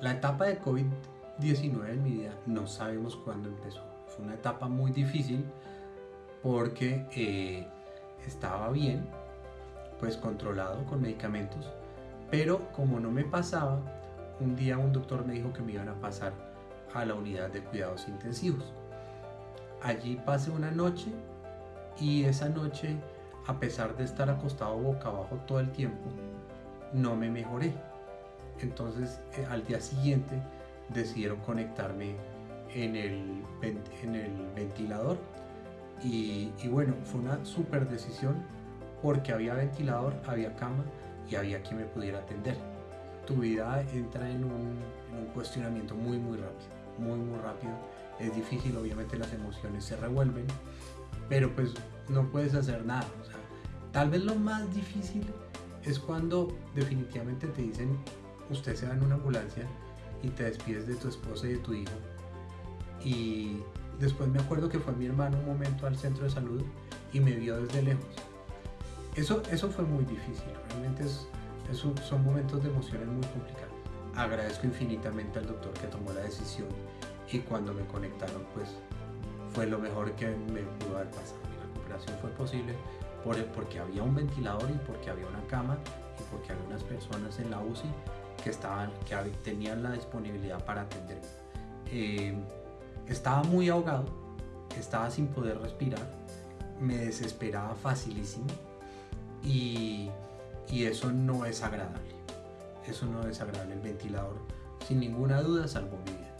La etapa de COVID-19 en mi vida no sabemos cuándo empezó. Fue una etapa muy difícil porque eh, estaba bien, pues controlado con medicamentos, pero como no me pasaba, un día un doctor me dijo que me iban a pasar a la unidad de cuidados intensivos. Allí pasé una noche y esa noche, a pesar de estar acostado boca abajo todo el tiempo, no me mejoré. Entonces eh, al día siguiente decidieron conectarme en el, en el ventilador y, bueno, fue una súper decisión porque había ventilador, había cama y había quien me pudiera atender. Tu vida entra en un, en un cuestionamiento muy muy rápido, muy muy rápido. Es difícil, obviamente las emociones se revuelven, pero pues no puedes hacer nada. Tal vez lo más difícil es cuando definitivamente te dicen, usted se va en una ambulancia y te despides de tu esposa y de tu hijo. Y después me acuerdo que fue mi hermano un momento al centro de salud y me vio desde lejos. Eso, eso fue muy difícil, realmente son momentos de emociones muy complicados. Agradezco infinitamente al doctor que tomó la decisión y cuando me conectaron pues fue lo mejor que me pudo haber pasado. Mi recuperación fue posible por, porque había un ventilador y porque había una cama y porque había unas personas en la UCI que, estaban, que tenían la disponibilidad para atenderme. Eh, estaba muy ahogado, estaba sin poder respirar, me desesperaba facilísimo y, y eso no es agradable. Eso no es agradable. El ventilador, sin ninguna duda, salvó mi vida.